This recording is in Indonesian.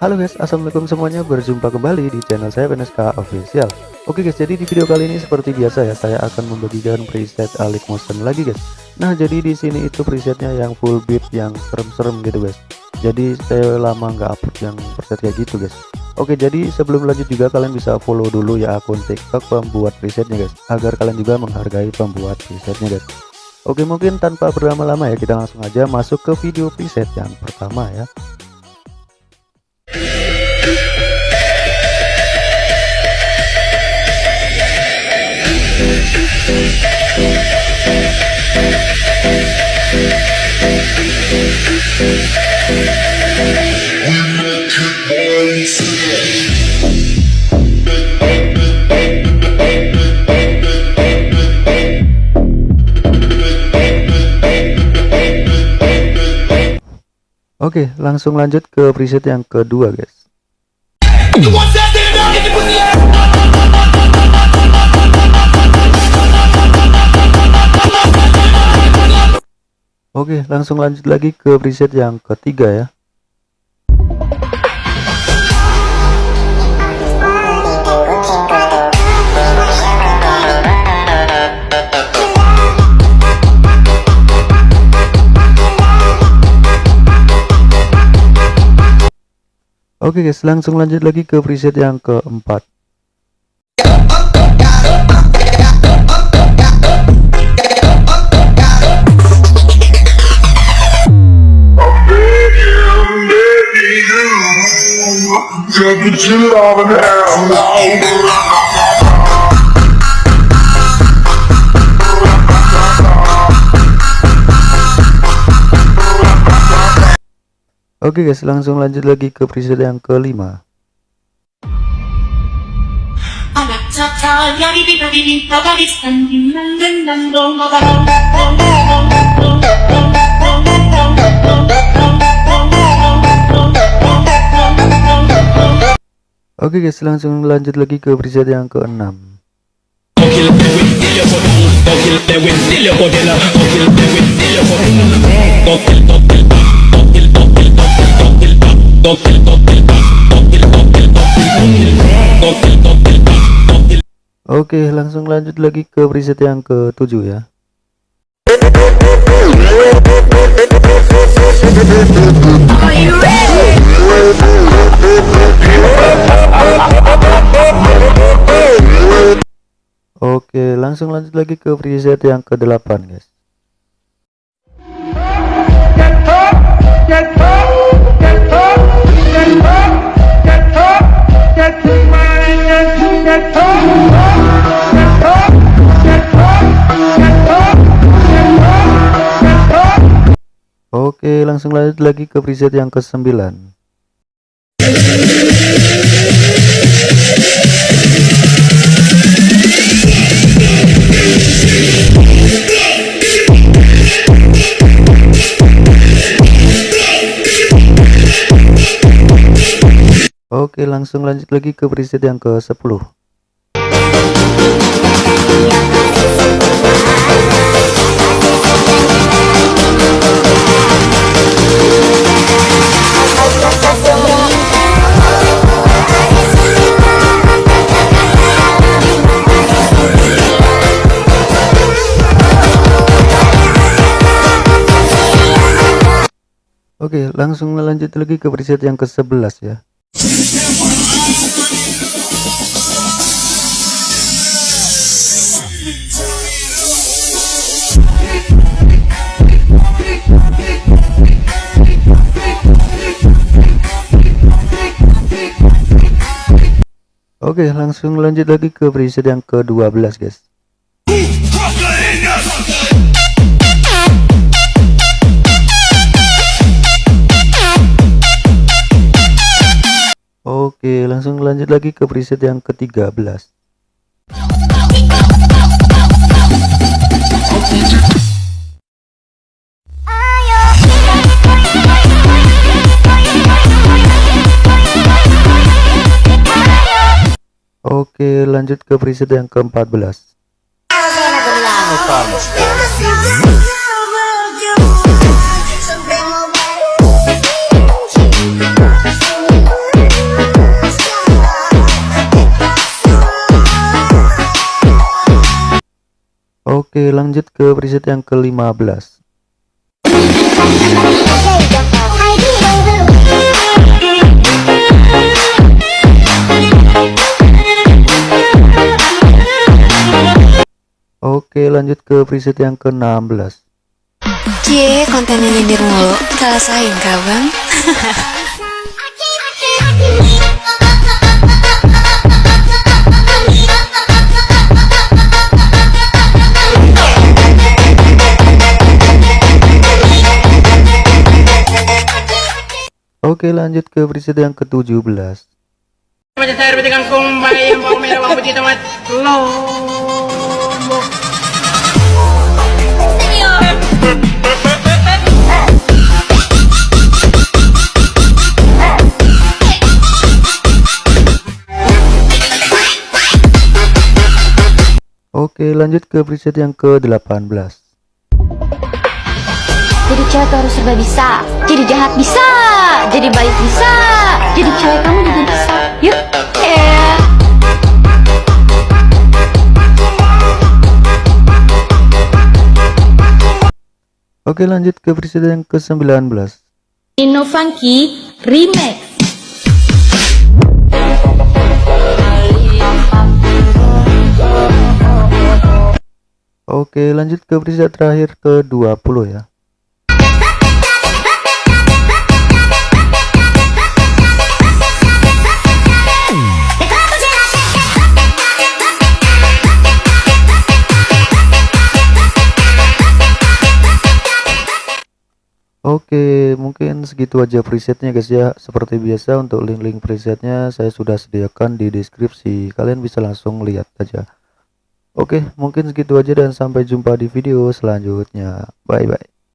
Halo guys, assalamualaikum semuanya. Berjumpa kembali di channel saya PNSK Official. Oke guys, jadi di video kali ini seperti biasa ya, saya akan membagikan preset Alik Motion lagi guys. Nah, jadi di sini itu presetnya yang full beat, yang serem-serem gitu guys. Jadi saya lama nggak upload yang preset kayak gitu guys. Oke, jadi sebelum lanjut juga kalian bisa follow dulu ya akun TikTok pembuat presetnya guys, agar kalian juga menghargai pembuat presetnya guys. Oke, mungkin tanpa berlama-lama ya, kita langsung aja masuk ke video preset yang pertama ya. Oke, langsung lanjut ke preset yang kedua, guys. Oke, langsung lanjut lagi ke preset yang ketiga ya. Oke guys, langsung lanjut lagi ke preset yang keempat. Oke guys, langsung lanjut lagi ke preset yang kelima. Oke guys, langsung lanjut lagi ke preset yang keenam. Oke, langsung lanjut lagi ke preset yang ketujuh ya. Oke, langsung lanjut lagi ke preset yang ke-8, guys. Oke, langsung lanjut lagi ke preset yang ke-9. Oke, langsung lanjut lagi ke preset yang ke-10. Oke, langsung lanjut lagi ke preset yang ke-11 ya. Oke, langsung lanjut lagi ke preset yang ke-12, guys. Langsung lanjut lagi ke preset yang ke-13. Oke, lanjut ke preset yang ke-14. Oke lanjut ke preset yang ke-15 Oke lanjut ke preset yang ke-16 Cie, kontennya nyindir mulu. Kalah saing kah, Bang? Oke lanjut ke preset yang ke-17 Macam saya ribet kangkung bayam bawang merah bawang putih tomat lombok. Oke lanjut ke preset yang ke-18 Jadi cewek tuh harus serba bisa. Jadi jahat bisa. Jadi baik bisa. Jadi cewek kamu juga bisa. Yuk. Yeah. Oke lanjut ke preset yang ke-19. Inno Funky Remix Oke lanjut ke preset terakhir ke-20 ya Oke, mungkin segitu aja presetnya guys ya. Seperti biasa untuk link-link presetnya saya sudah sediakan di deskripsi. Kalian bisa langsung lihat aja. Oke, mungkin segitu aja dan sampai jumpa di video selanjutnya. Bye bye.